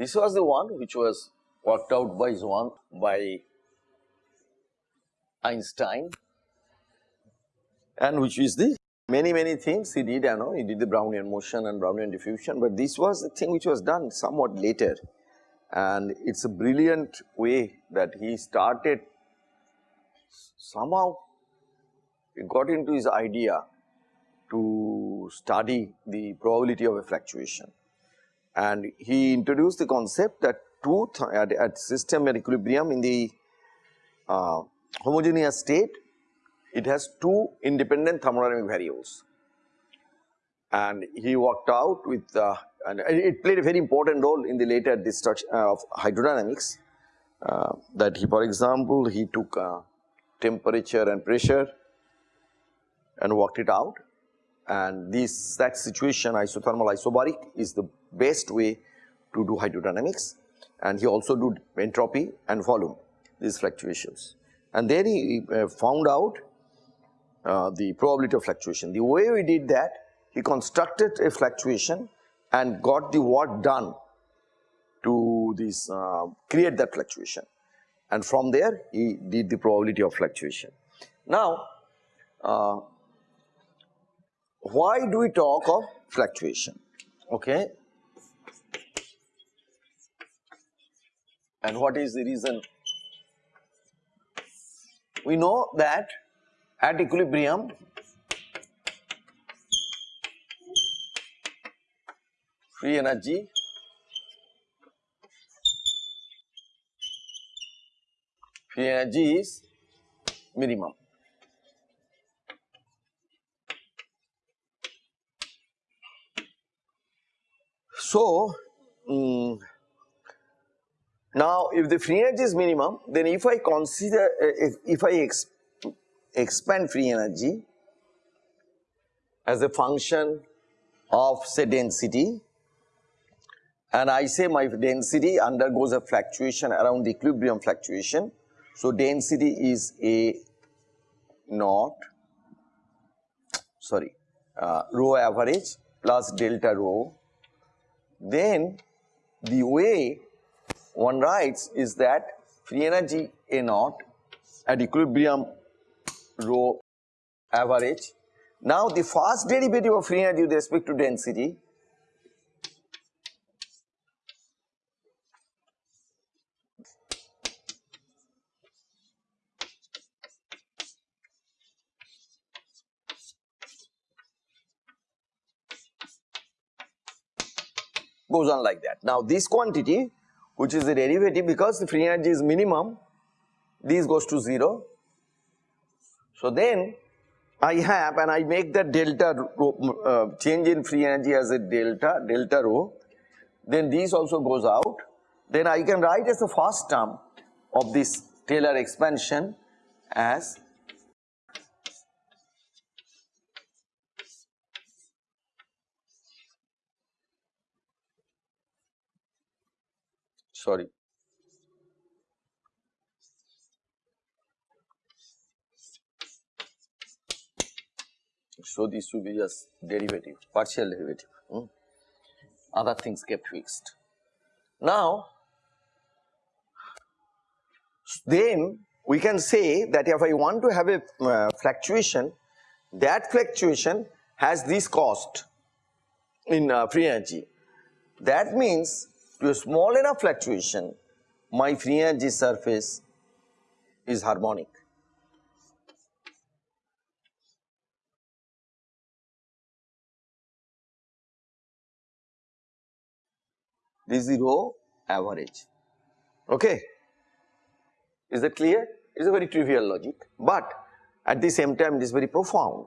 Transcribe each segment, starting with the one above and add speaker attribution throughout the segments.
Speaker 1: This was the one which was worked out by Swan by Einstein and which is the many many things he did I know he did the Brownian motion and Brownian diffusion, but this was the thing which was done somewhat later. And it is a brilliant way that he started somehow he got into his idea to study the probability of a fluctuation and he introduced the concept that truth at, at system at equilibrium in the uh, homogeneous state it has two independent thermodynamic variables. And he worked out with uh, and it played a very important role in the later destruction uh, of hydrodynamics. Uh, that he for example he took uh, temperature and pressure and worked it out and this that situation isothermal isobaric is the best way to do hydrodynamics and he also do entropy and volume these fluctuations and then he uh, found out uh, the probability of fluctuation. The way we did that, he constructed a fluctuation and got the work done to this uh, create that fluctuation and from there he did the probability of fluctuation. Now, uh, why do we talk of fluctuation? Okay. And what is the reason? We know that at equilibrium free energy free energy is minimum so um, now if the free energy is minimum then if I consider uh, if, if I expand free energy as a function of say density and I say my density undergoes a fluctuation around the equilibrium fluctuation. So, density is a naught sorry uh, rho average plus delta rho then the way one writes is that free energy a naught at equilibrium rho average. Now the first derivative of free energy with respect to density goes on like that. Now this quantity which is the derivative because the free energy is minimum this goes to 0 so then I have and I make the delta uh, change in free energy as a delta, delta rho, then this also goes out. Then I can write as the first term of this Taylor expansion as sorry So, this will be just derivative, partial derivative, hmm. other things kept fixed. Now, then we can say that if I want to have a uh, fluctuation, that fluctuation has this cost in uh, free energy. That means to a small enough fluctuation, my free energy surface is harmonic. this is rho average. Okay. Is that clear? It is a very trivial logic, but at the same time it is very profound.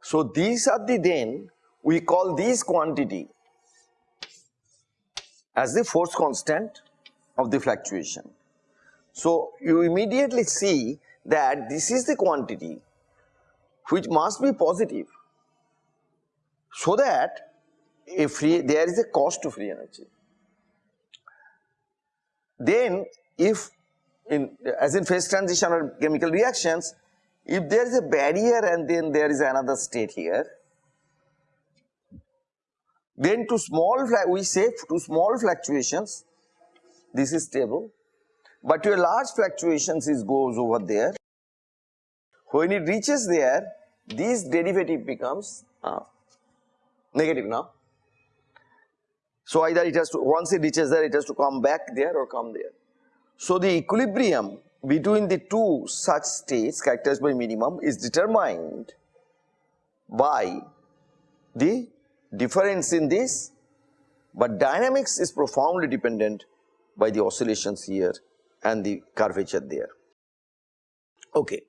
Speaker 1: So, these are the then we call this quantity as the force constant of the fluctuation. So, you immediately see that this is the quantity which must be positive so that a free there is a cost to free energy. Then if in as in phase transition or chemical reactions if there is a barrier and then there is another state here Then to small we say to small fluctuations this is stable but to a large fluctuations it goes over there. When it reaches there this derivative becomes uh, negative now. So either it has to once it reaches there it has to come back there or come there. So the equilibrium between the two such states characterized by minimum is determined by the difference in this but dynamics is profoundly dependent by the oscillations here and the curvature there. Okay.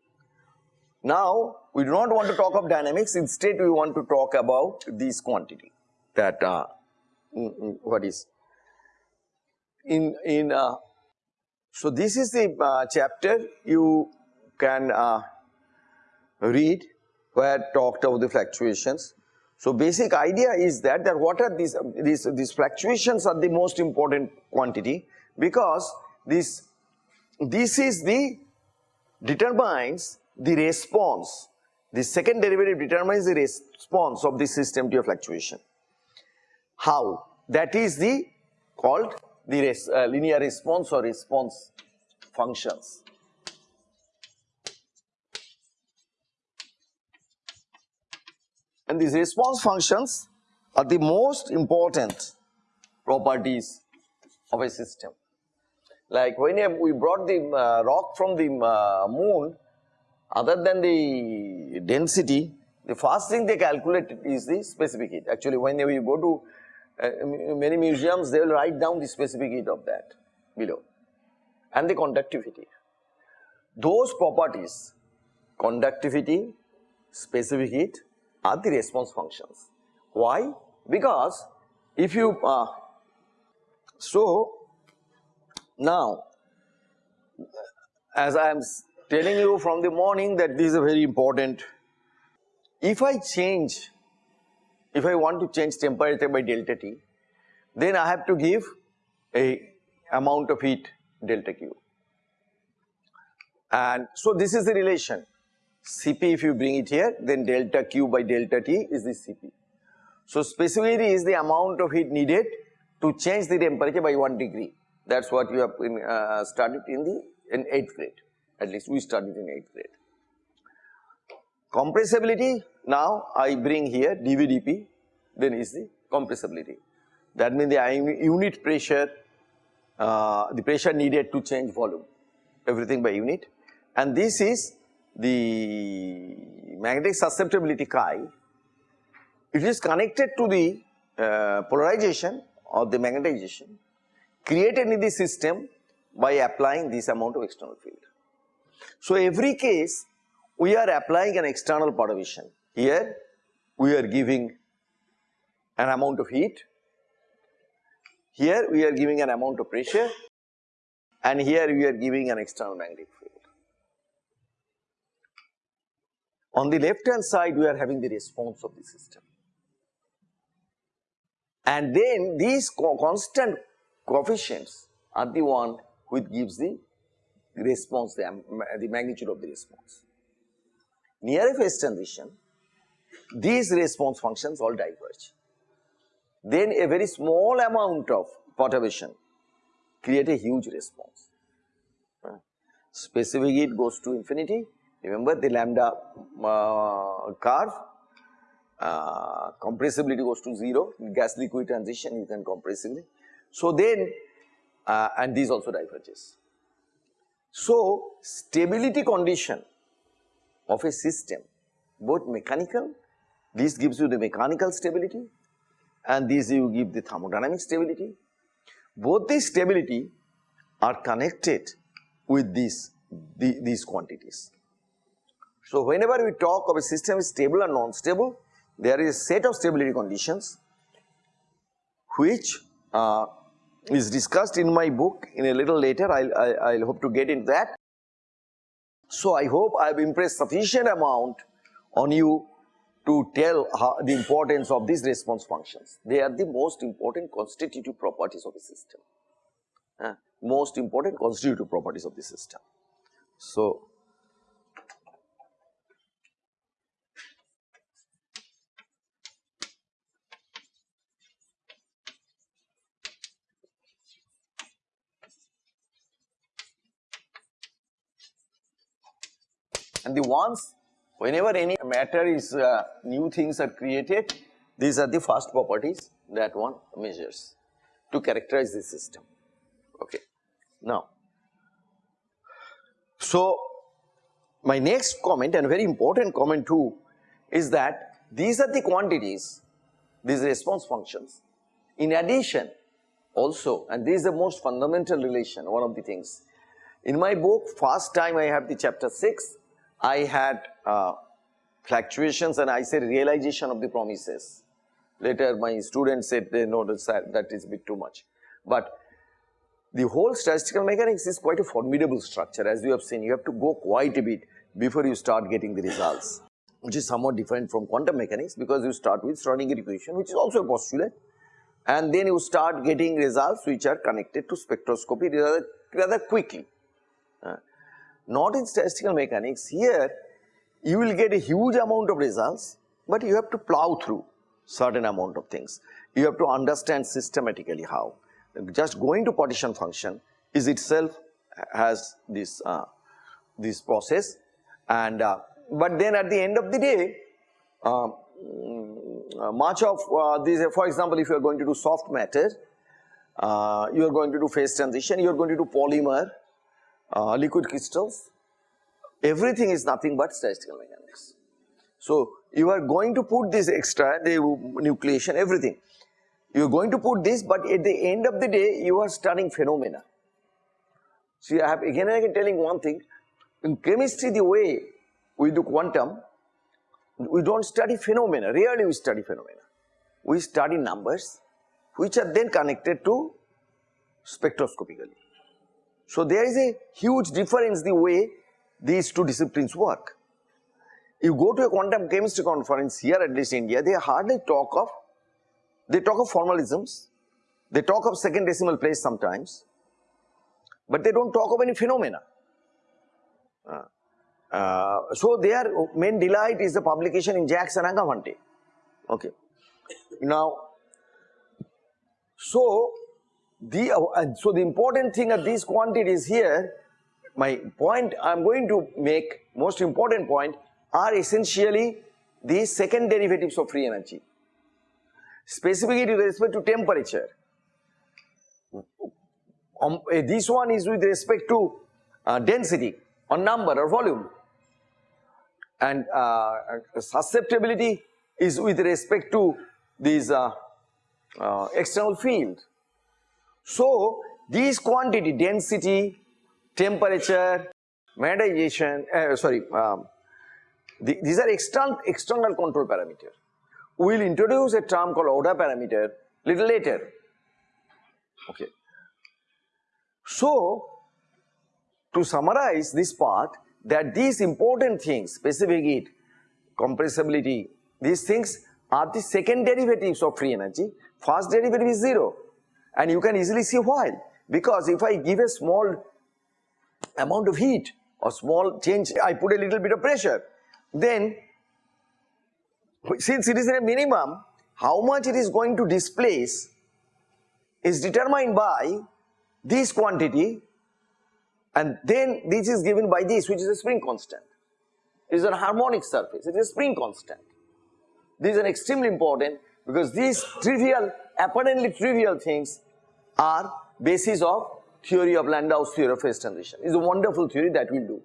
Speaker 1: Now we do not want to talk of dynamics instead we want to talk about this quantity that uh, mm, mm, what is in in uh, so this is the uh, chapter you can uh, read where talked about the fluctuations so basic idea is that that what are these these these fluctuations are the most important quantity because this this is the determines the response. The second derivative determines the response of the system to a fluctuation. How? That is the called the res, uh, linear response or response functions And these response functions are the most important properties of a system. Like when we brought the uh, rock from the uh, moon, other than the density, the first thing they calculate is the specific heat. Actually, when you go to uh, many museums, they will write down the specific heat of that below and the conductivity. Those properties, conductivity, specific heat are the response functions. Why? Because if you, uh, so now as I am telling you from the morning that this is very important, if I change, if I want to change temperature by delta T, then I have to give a amount of heat delta Q. And so this is the relation Cp if you bring it here then delta Q by delta T is the Cp. So specificity is the amount of heat needed to change the temperature by 1 degree that is what you have in, uh, studied in the in 8th grade at least we studied in 8th grade. Compressibility now I bring here dVdP then is the compressibility that means the unit pressure uh, the pressure needed to change volume everything by unit and this is the magnetic susceptibility chi, it is connected to the uh, polarization or the magnetization created in the system by applying this amount of external field. So every case we are applying an external perturbation. Here we are giving an amount of heat, here we are giving an amount of pressure and here we are giving an external magnetic field. On the left hand side we are having the response of the system. And then these co constant coefficients are the one which gives the response, the, um, the magnitude of the response. Near a phase transition, these response functions all diverge. Then a very small amount of perturbation create a huge response. Specific heat goes to infinity Remember the lambda uh, curve, uh, compressibility goes to 0, gas liquid transition you can compressively. So then, uh, and these also diverges. So stability condition of a system, both mechanical, this gives you the mechanical stability and this you give the thermodynamic stability. Both these stability are connected with these, the, these quantities. So, whenever we talk of a system is stable or non-stable, there is a set of stability conditions which uh, is discussed in my book in a little later, I will I'll hope to get into that. So, I hope I have impressed sufficient amount on you to tell the importance of these response functions. They are the most important constitutive properties of the system, uh, most important constitutive properties of the system. So, and the ones whenever any matter is uh, new things are created these are the first properties that one measures to characterize the system. Okay. Now so my next comment and very important comment too is that these are the quantities these response functions. In addition also and this is the most fundamental relation one of the things. In my book first time I have the chapter 6 I had uh, fluctuations and I said realization of the promises. Later my students said they noticed that that is a bit too much. But the whole statistical mechanics is quite a formidable structure as you have seen you have to go quite a bit before you start getting the results which is somewhat different from quantum mechanics because you start with Schrodinger equation which is also a postulate and then you start getting results which are connected to spectroscopy rather, rather quickly. Uh, not in statistical mechanics, here you will get a huge amount of results, but you have to plow through certain amount of things. You have to understand systematically how. Just going to partition function is itself has this uh, this process and uh, but then at the end of the day uh, much of uh, these for example if you are going to do soft matter uh, you are going to do phase transition you are going to do polymer uh, liquid crystals, everything is nothing but statistical mechanics. So, you are going to put this extra, the nucleation, everything. You are going to put this, but at the end of the day, you are studying phenomena. See, I have again and again telling one thing, in chemistry, the way we do quantum, we don't study phenomena, rarely we study phenomena. We study numbers, which are then connected to spectroscopically. So, there is a huge difference the way these two disciplines work. You go to a quantum chemistry conference here at least in India, they hardly talk of, they talk of formalisms, they talk of second decimal place sometimes, but they do not talk of any phenomena. Uh, uh, so, their main delight is the publication in JACS and Angewandte. Okay. Now, so the, uh, so the important thing of these quantities here, my point I am going to make, most important point, are essentially the second derivatives of free energy. Specifically with respect to temperature. Um, uh, this one is with respect to uh, density or number or volume and uh, susceptibility is with respect to these uh, uh, external field. So, these quantity density, temperature, magnetization, uh, sorry, um, the, these are external, external control parameter. We will introduce a term called order parameter little later. Okay. So, to summarize this part that these important things, specific heat, compressibility, these things are the second derivatives of free energy, first derivative is 0 and you can easily see why because if I give a small amount of heat or small change I put a little bit of pressure then since it is in a minimum how much it is going to displace is determined by this quantity and then this is given by this which is a spring constant. It is a harmonic surface, it is a spring constant. These are extremely important because these trivial, apparently trivial things are basis of theory of Landau's theory of phase transition. It's a wonderful theory that we'll do.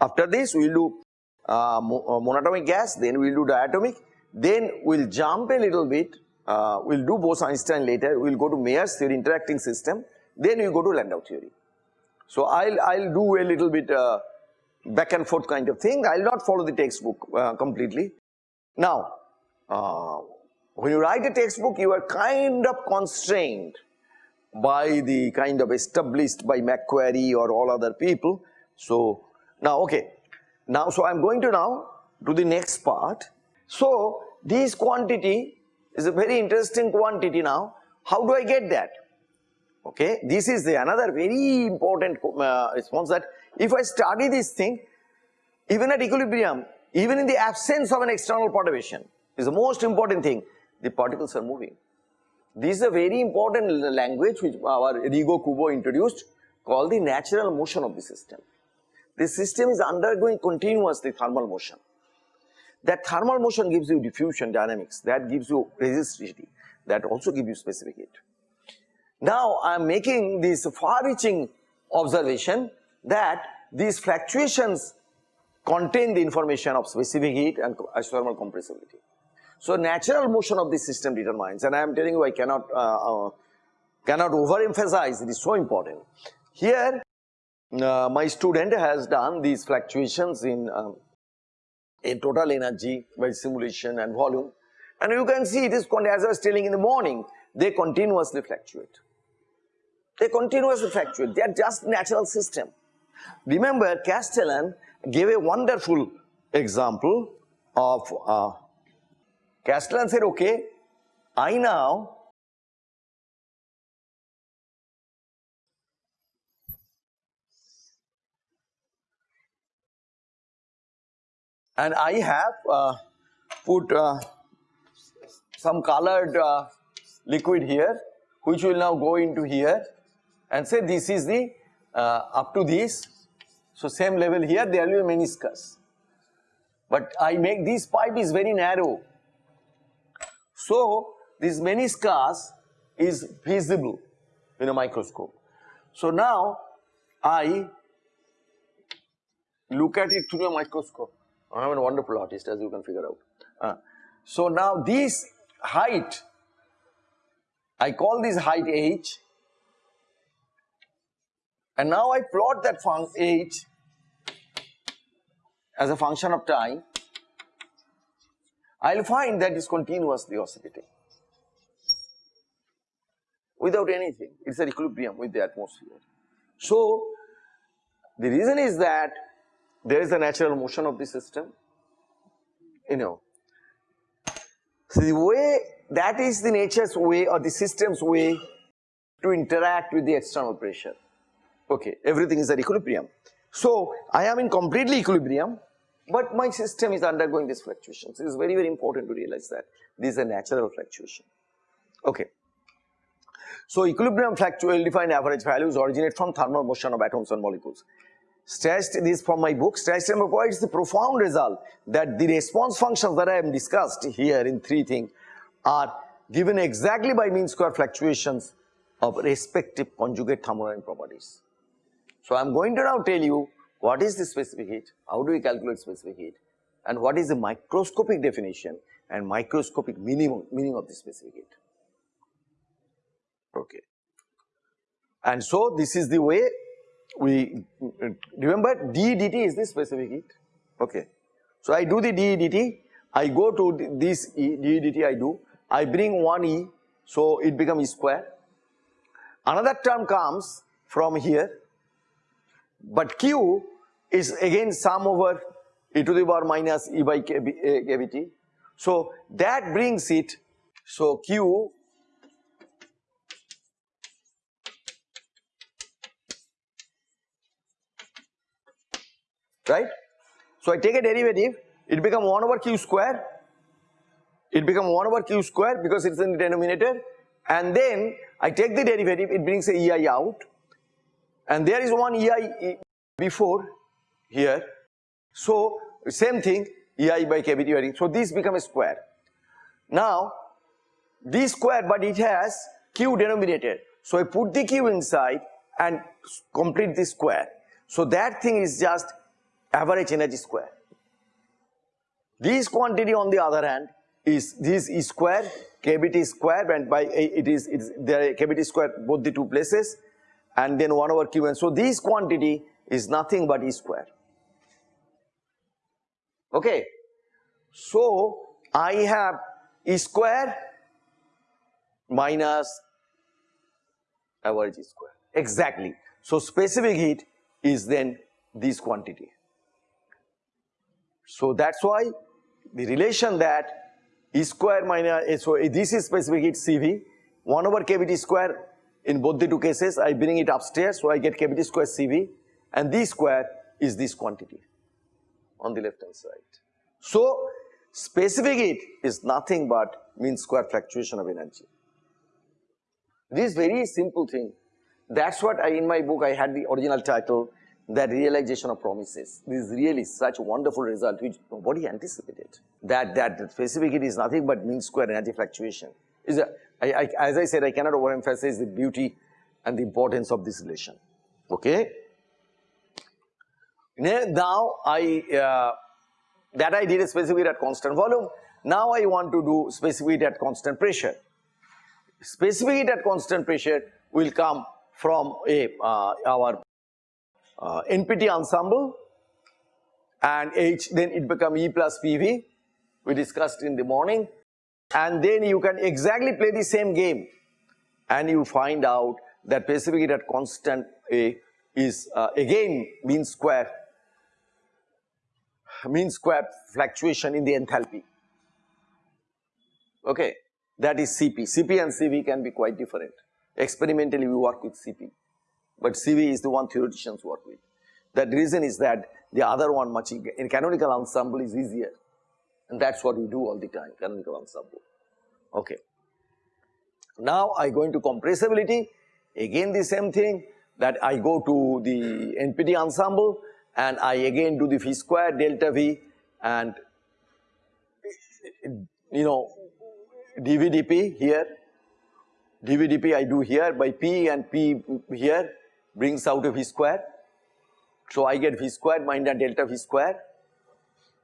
Speaker 1: After this, we'll do uh, uh, monatomic gas, then we'll do diatomic, then we'll jump a little bit, uh, we'll do Bose-Einstein later, we'll go to Mayer's theory, interacting system, then we'll go to Landau theory. So I'll, I'll do a little bit uh, back and forth kind of thing, I'll not follow the textbook uh, completely. Now, uh, when you write a textbook, you are kind of constrained by the kind of established by McQuarrie or all other people. So, now okay, now so I am going to now do the next part. So, this quantity is a very interesting quantity now. How do I get that? Okay, this is the another very important uh, response that if I study this thing, even at equilibrium, even in the absence of an external perturbation, is the most important thing the particles are moving. This is a very important language which our Ryogo Kubo introduced called the natural motion of the system. the system is undergoing continuously thermal motion. That thermal motion gives you diffusion dynamics, that gives you resistivity, that also gives you specific heat. Now I am making this far-reaching observation that these fluctuations contain the information of specific heat and isothermal compressibility. So natural motion of the system determines and I am telling you I cannot uh, uh, cannot overemphasize it is so important. Here uh, my student has done these fluctuations in um, in total energy by simulation and volume and you can see it is as I was telling in the morning they continuously fluctuate. They continuously fluctuate they are just natural system. Remember Castellan gave a wonderful example of uh, Castellan said, okay, I now and I have uh, put uh, some colored uh, liquid here which will now go into here and say this is the uh, up to this. So same level here there will be meniscus. But I make this pipe is very narrow so, this scars is visible in a microscope. So, now I look at it through a microscope. I am a wonderful artist as you can figure out. Uh, so, now this height, I call this height h and now I plot that function h as a function of time I will find that is continuously oscillating without anything, it is an equilibrium with the atmosphere. So, the reason is that there is a natural motion of the system, you know. So, the way that is the nature's way or the system's way to interact with the external pressure, okay, everything is at equilibrium. So, I am in completely equilibrium but my system is undergoing these fluctuations. It is very, very important to realize that this is a natural fluctuation. Okay. So equilibrium fluctuation defined average values originate from thermal motion of atoms and molecules. Stressed this from my book, stressed provides the profound result that the response functions that I have discussed here in three things are given exactly by mean square fluctuations of respective conjugate thermodynamic properties. So I am going to now tell you what is the specific heat? How do we calculate specific heat? And what is the microscopic definition and microscopic minimum meaning of the specific heat? Okay. And so this is the way we remember d dt is the specific heat. Okay. So I do the d dt, I go to this e, d dt I do, I bring one e, so it becomes e square. Another term comes from here, but q is again sum over e to the power minus e by eh, kbt. So that brings it, so q right. So I take a derivative, it become 1 over q square, it become 1 over q square because it is in the denominator and then I take the derivative, it brings a ei out and there is one ei before here. So same thing EI by kBT varying. So this becomes a square. Now this square but it has q denominator. So I put the q inside and complete the square. So that thing is just average energy square. This quantity on the other hand is this is square kBT square and by eh, it is it is there kBT square both the two places and then 1 over q and so this quantity is nothing but e square okay. So I have E square minus average E square exactly. So specific heat is then this quantity. So that's why the relation that E square minus, eh, so this is specific heat CV, 1 over kBT square in both the two cases I bring it upstairs so I get kBT square CV and this square is this quantity on the left hand side. So specific heat is nothing but mean square fluctuation of energy. This very simple thing. That's what I in my book I had the original title that realization of promises. This is really such a wonderful result which nobody anticipated. That, that specific heat is nothing but mean square energy fluctuation. Is a, I, I, as I said, I cannot overemphasize the beauty and the importance of this relation. Okay. Now I, uh, that I did a specific at constant volume. Now I want to do specific at constant pressure. Specific at constant pressure will come from a uh, our uh, NPT ensemble and H then it become E plus PV we discussed in the morning and then you can exactly play the same game and you find out that specific at constant A is uh, again mean square mean square fluctuation in the enthalpy okay that is CP. CP and CV can be quite different experimentally we work with CP but CV is the one theoreticians work with. That reason is that the other one much in canonical ensemble is easier and that is what we do all the time canonical ensemble. Okay. Now I go into compressibility again the same thing that I go to the NPT ensemble and I again do the V square delta V and you know dVdP here dVdP I do here by P and P here brings out a V square. So I get V square minus delta V square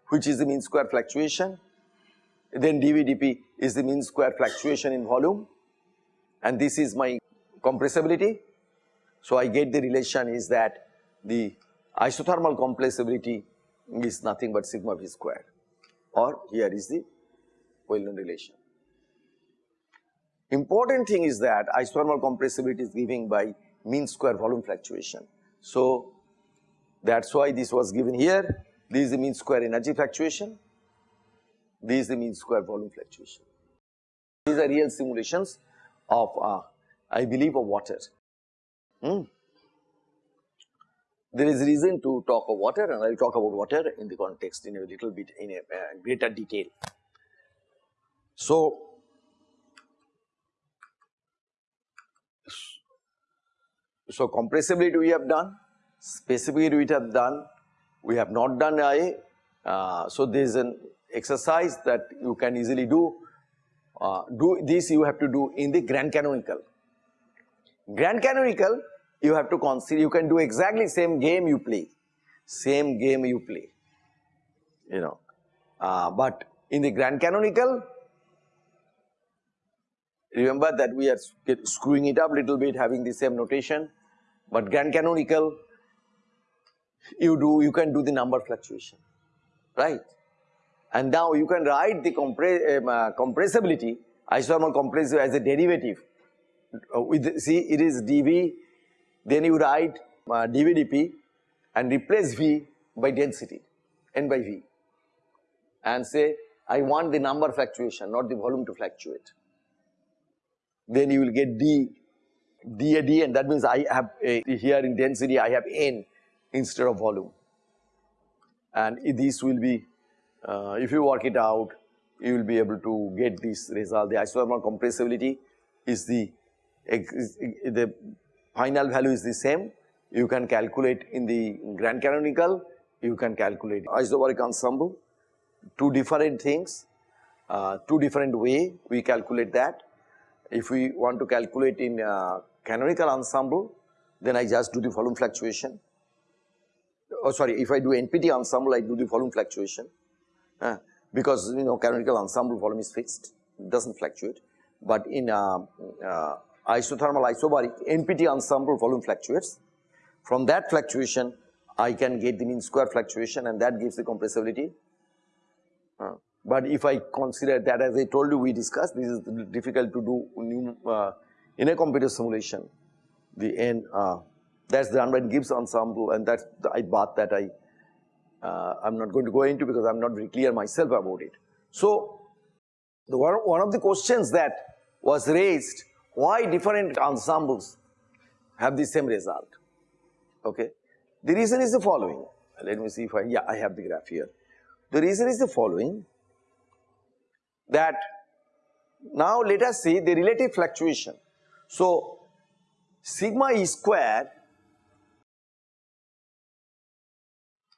Speaker 1: which is the mean square fluctuation. Then dVdP is the mean square fluctuation in volume and this is my compressibility. So I get the relation is that the isothermal compressibility is nothing but sigma V square or here is the well-known relation. Important thing is that isothermal compressibility is given by mean square volume fluctuation. So that is why this was given here, this is the mean square energy fluctuation, this is the mean square volume fluctuation. These are real simulations of uh, I believe of water. Hmm. There is reason to talk of water and I will talk about water in the context in a little bit in a uh, greater detail. So, So compressibility we have done, specificity we have done, we have not done IA. Uh, so there is an exercise that you can easily do. Uh, do this you have to do in the grand canonical. Grand canonical you have to consider you can do exactly same game you play, same game you play, you know. Uh, but in the grand canonical remember that we are screwing it up a little bit having the same notation. But grand canonical you do you can do the number fluctuation. Right? And now you can write the compress, um, uh, compressibility isothermal compressive as a derivative. Uh, with see it is dV then you write uh, dVdP and replace V by density n by V. And say I want the number fluctuation not the volume to fluctuate. Then you will get D d a d and that means I have a, here in density I have n instead of volume. And this will be uh, if you work it out you will be able to get this result. The isothermal compressibility is the the final value is the same you can calculate in the grand canonical you can calculate isobaric ensemble two different things uh, two different way we calculate that if we want to calculate in uh, canonical ensemble, then I just do the volume fluctuation. Oh sorry, if I do NPT ensemble, I do the volume fluctuation uh, because you know canonical ensemble volume is fixed, it does not fluctuate. But in uh, uh, isothermal isobaric, NPT ensemble volume fluctuates. From that fluctuation, I can get the mean square fluctuation and that gives the compressibility. Uh, but if I consider that as I told you we discussed, this is difficult to do uh, in a computer simulation, the N uh, that's the by Gibbs ensemble and that's the I bath that I uh, I'm not going to go into because I'm not very clear myself about it. So the one, one of the questions that was raised why different ensembles have the same result okay. The reason is the following let me see if I yeah I have the graph here. The reason is the following that now let us see the relative fluctuation so, sigma E square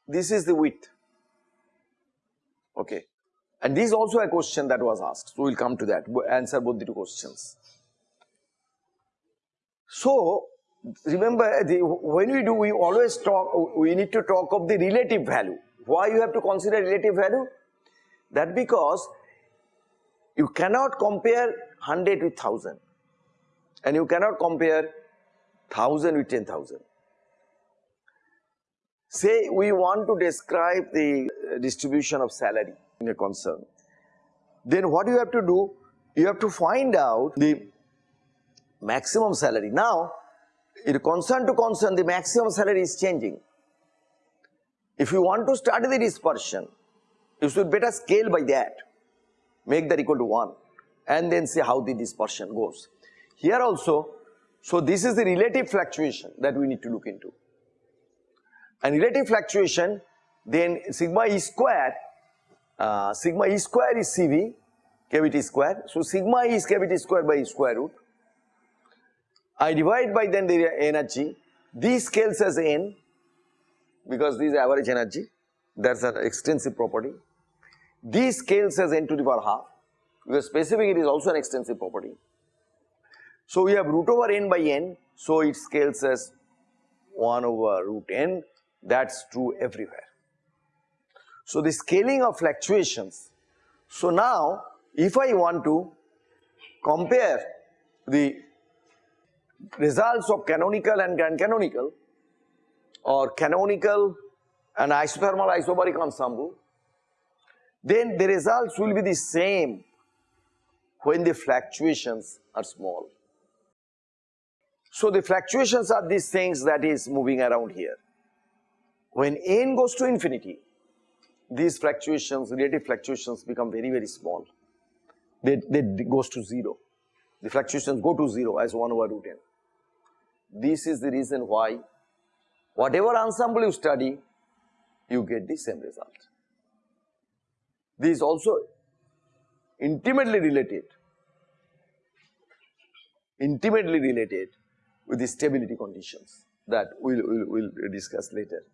Speaker 1: this is the width. Okay. And this is also a question that was asked. So, we will come to that, answer both the two questions. So, remember the, when we do, we always talk, we need to talk of the relative value. Why you have to consider relative value? That because you cannot compare 100 with 1000 and you cannot compare 1000 with 10,000. Say we want to describe the distribution of salary in a concern. Then what you have to do? You have to find out the maximum salary. Now, in concern to concern, the maximum salary is changing. If you want to study the dispersion, you should better scale by that, make that equal to 1 and then see how the dispersion goes. Here also, so this is the relative fluctuation that we need to look into. And relative fluctuation, then sigma e square, uh, sigma e square is CV, kBT square. So sigma e is kBT square by square root. I divide by then the energy, this scales as n because this is average energy, that's an extensive property. This scales as n to the power half because specific it is also an extensive property. So we have root over n by n, so it scales as 1 over root n, that's true everywhere. So the scaling of fluctuations. So now if I want to compare the results of canonical and grand canonical or canonical and isothermal isobaric ensemble, then the results will be the same when the fluctuations are small. So the fluctuations are these things that is moving around here. When n goes to infinity, these fluctuations, relative fluctuations become very, very small. They, they goes to 0. The fluctuations go to 0 as 1 over root n. This is the reason why whatever ensemble you study, you get the same result. This is also intimately related, intimately related with the stability conditions that we will we'll, we'll discuss later.